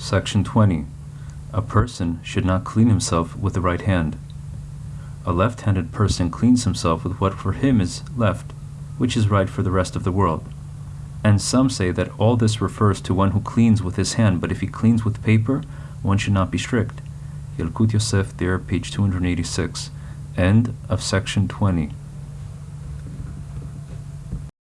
Section 20. A person should not clean himself with the right hand. A left handed person cleans himself with what for him is left, which is right for the rest of the world. And some say that all this refers to one who cleans with his hand, but if he cleans with paper, one should not be strict. Yalkut Yosef there, page 286. End of section 20.